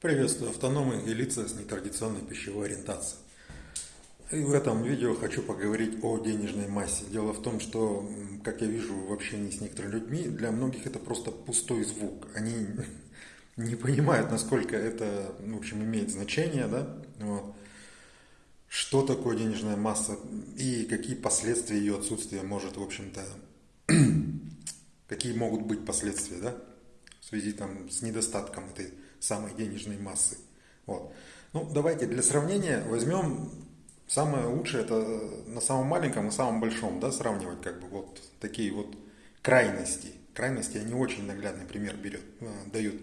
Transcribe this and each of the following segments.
Приветствую автономы и лица с нетрадиционной пищевой ориентацией. И в этом видео хочу поговорить о денежной массе. Дело в том, что, как я вижу в общении с некоторыми людьми, для многих это просто пустой звук. Они не понимают, насколько это, в общем, имеет значение, да, вот. что такое денежная масса и какие последствия ее отсутствия может, в общем-то, какие могут быть последствия, да, в связи там с недостатком этой самой денежной массы. Вот. Ну, давайте для сравнения возьмем самое лучшее, это на самом маленьком и самом большом, да, сравнивать как бы вот такие вот крайности. Крайности, они очень наглядный пример берет, э, дают.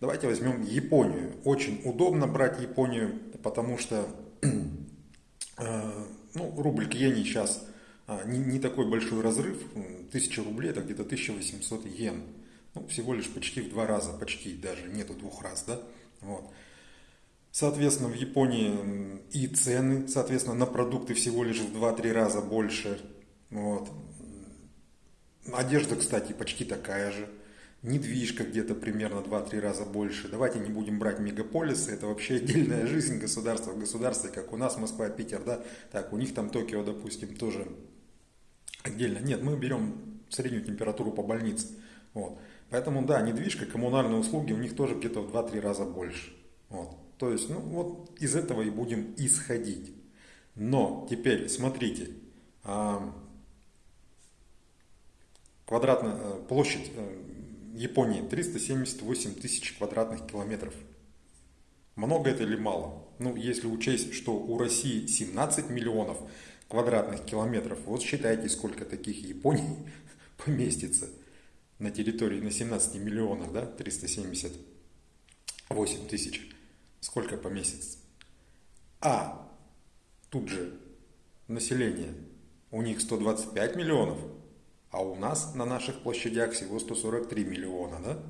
Давайте возьмем Японию. Очень удобно брать Японию, потому что э, ну, рубль к иене сейчас а, не, не такой большой разрыв. 1000 рублей это где-то 1800 йен. Ну, всего лишь почти в два раза, почти даже, нету двух раз, да. Вот. Соответственно, в Японии и цены, соответственно, на продукты всего лишь в 2-3 раза больше. Вот. Одежда, кстати, почти такая же недвижка где-то примерно 2-3 раза больше. Давайте не будем брать мегаполисы, это вообще отдельная жизнь государства в государстве, как у нас Москва, Питер, да, так, у них там Токио, допустим, тоже отдельно. Нет, мы берем среднюю температуру по больнице. Вот. Поэтому, да, недвижка, коммунальные услуги у них тоже где-то в 2-3 раза больше. Вот. То есть, ну вот из этого и будем исходить. Но теперь смотрите, а, квадратная э, площадь э, Японии 378 тысяч квадратных километров. Много это или мало? Ну, если учесть, что у России 17 миллионов квадратных километров, вот считайте, сколько таких Японий поместится на территории на 17 миллионах, да, 378 тысяч. Сколько поместится? А тут же население, у них 125 миллионов, а у нас на наших площадях всего 143 миллиона, да?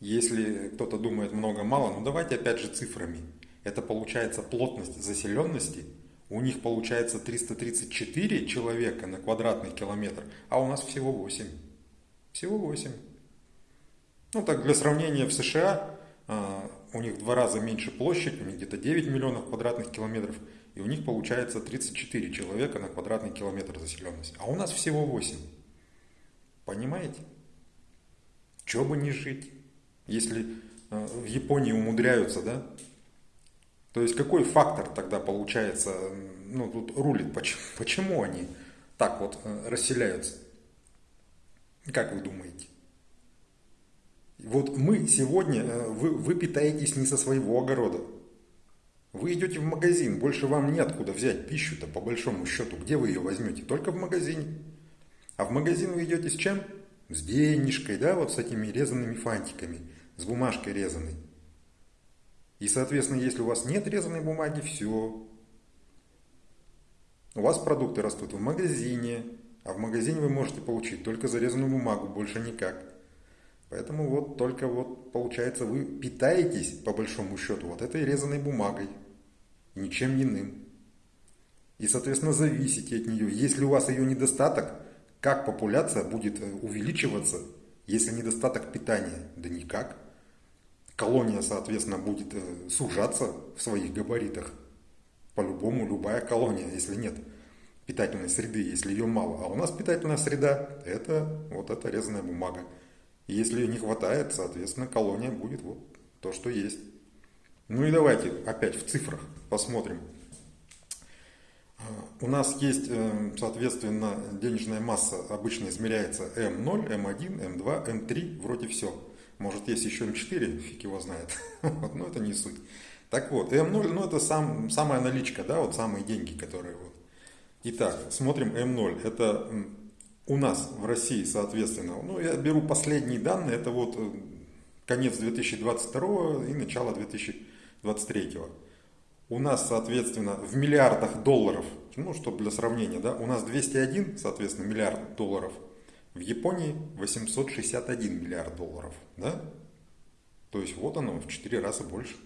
Если кто-то думает много-мало, ну давайте опять же цифрами. Это получается плотность заселенности. У них получается 334 человека на квадратный километр, а у нас всего 8. Всего 8. Ну так для сравнения в США а, у них в два раза меньше площадь, у них где-то 9 миллионов квадратных километров – и у них получается 34 человека на квадратный километр заселенность. А у нас всего 8. Понимаете? Чего бы не жить, если э, в Японии умудряются, да? То есть какой фактор тогда получается, ну тут рулит, почему, почему они так вот э, расселяются? Как вы думаете? Вот мы сегодня, э, вы, вы питаетесь не со своего огорода, вы идете в магазин, больше вам неоткуда взять пищу-то по большому счету. Где вы ее возьмете? Только в магазине. А в магазин вы идете с чем? С денежкой, да, вот с этими резанными фантиками, с бумажкой резаной. И, соответственно, если у вас нет резаной бумаги, все. У вас продукты растут в магазине, а в магазине вы можете получить только зарезанную бумагу, больше никак. Поэтому вот только вот получается вы питаетесь по большому счету вот этой резаной бумагой ничем иным. И, соответственно, зависите от нее. Если у вас ее недостаток, как популяция будет э, увеличиваться, если недостаток питания? Да никак. Колония, соответственно, будет э, сужаться в своих габаритах. По-любому, любая колония, если нет питательной среды, если ее мало. А у нас питательная среда – это вот эта резаная бумага. И если ее не хватает, соответственно, колония будет вот то, что есть. Ну и давайте опять в цифрах посмотрим. У нас есть, э, соответственно, денежная масса обычно измеряется М0, М1, М2, М3, вроде все. Может есть еще М4, фиг его знает, но это не суть. Так вот, М0, ну это сам, самая наличка, да, вот самые деньги, которые вот. Итак, смотрим М0, это у нас в России, соответственно, ну я беру последние данные, это вот э, конец 2022 и начало 2023 23 У нас, соответственно, в миллиардах долларов, ну, чтобы для сравнения, да, у нас 201, соответственно, миллиард долларов. В Японии 861 миллиард долларов, да? То есть вот оно в 4 раза больше.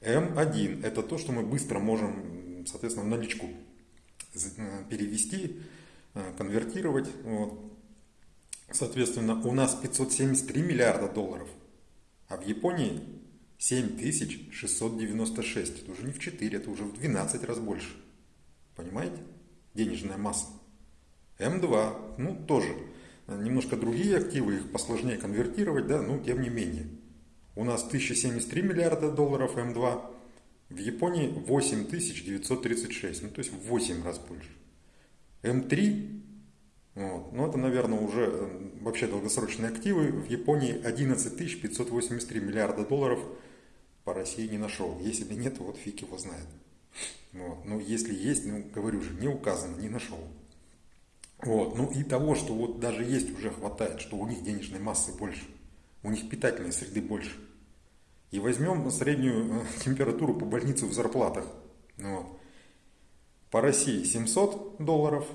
М1 это то, что мы быстро можем, соответственно, в наличку перевести, э, конвертировать. Вот. Соответственно, у нас 573 миллиарда долларов – а в Японии 7696. Это уже не в 4, это уже в 12 раз больше. Понимаете? Денежная масса. М2, ну тоже. Немножко другие активы, их посложнее конвертировать, да, но тем не менее. У нас 1073 миллиарда долларов М2, в Японии 8936, ну то есть в 8 раз больше. М3, вот, ну это, наверное, уже э, вообще долгосрочные активы. В Японии 11 583 миллиарда долларов по России не нашел. Если нет, вот фиг его знает. Вот. Ну, если есть, ну, говорю же, не указано, не нашел. Вот. Ну и того, что вот даже есть, уже хватает, что у них денежной массы больше, у них питательной среды больше. И возьмем среднюю э, температуру по больнице в зарплатах. Вот. По России 700 долларов,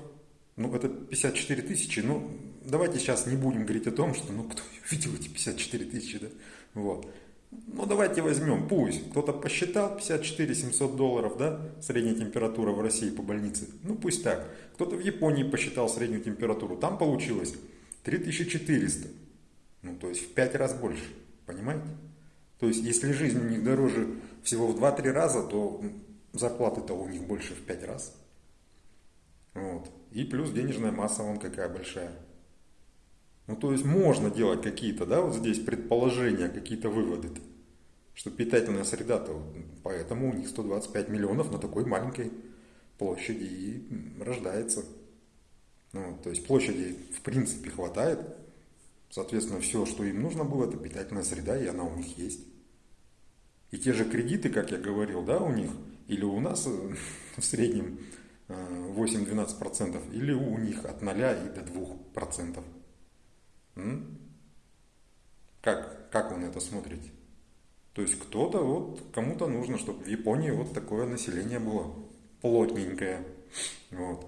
ну это 54 тысячи, ну давайте сейчас не будем говорить о том, что ну кто видел эти 54 тысячи, да, вот. Ну давайте возьмем, пусть кто-то посчитал 54 700 долларов, да, средняя температура в России по больнице, ну пусть так. Кто-то в Японии посчитал среднюю температуру, там получилось 3400, ну то есть в 5 раз больше, понимаете? То есть если жизнь у них дороже всего в 2-3 раза, то зарплаты-то у них больше в 5 раз. Вот. И плюс денежная масса вон какая большая. Ну, то есть можно делать какие-то, да, вот здесь предположения, какие-то выводы. -то, что питательная среда-то, поэтому у них 125 миллионов на такой маленькой площади и рождается. Ну, то есть площади в принципе хватает. Соответственно, все, что им нужно было, это питательная среда, и она у них есть. И те же кредиты, как я говорил, да, у них, или у нас э, в среднем 8-12%, э, или у них от 0 и до 2%. Как, как на это смотрите? То есть кто-то, вот кому-то нужно, чтобы в Японии вот такое население было плотненькое. Вот.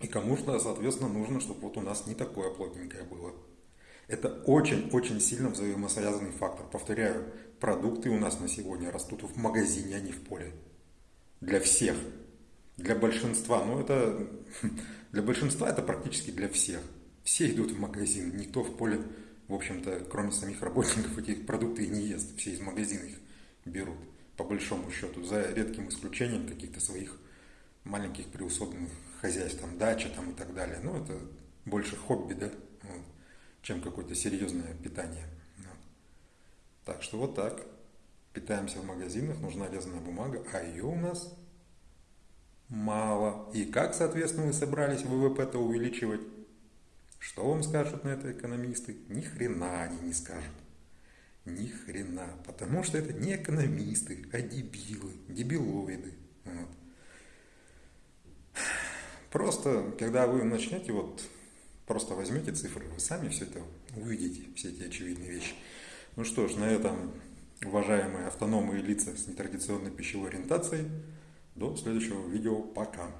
И кому-то, соответственно, нужно, чтобы вот у нас не такое плотненькое было. Это очень-очень сильно взаимосвязанный фактор. Повторяю, продукты у нас на сегодня растут в магазине, а не в поле. Для всех. Для большинства. Ну, это... Для большинства это практически для всех. Все идут в магазин, никто в поле, в общем-то, кроме самих работников, эти продукты и не ест. Все из магазина их берут, по большому счету, за редким исключением каких-то своих маленьких приусобленных хозяйств, там, дача там и так далее. Ну, это больше хобби, да, вот, чем какое-то серьезное питание. Так что вот так. Питаемся в магазинах, нужна вязаная бумага, а ее у нас мало. И как, соответственно, вы собрались ВВП-то увеличивать? Что вам скажут на это экономисты? Ни хрена они не скажут. Ни хрена. Потому что это не экономисты, а дебилы, дебилоиды. Вот. Просто, когда вы начнете, вот, просто возьмете цифры, вы сами все это увидите, все эти очевидные вещи. Ну что ж, на этом, уважаемые автономные лица с нетрадиционной пищевой ориентацией, до следующего видео. Пока.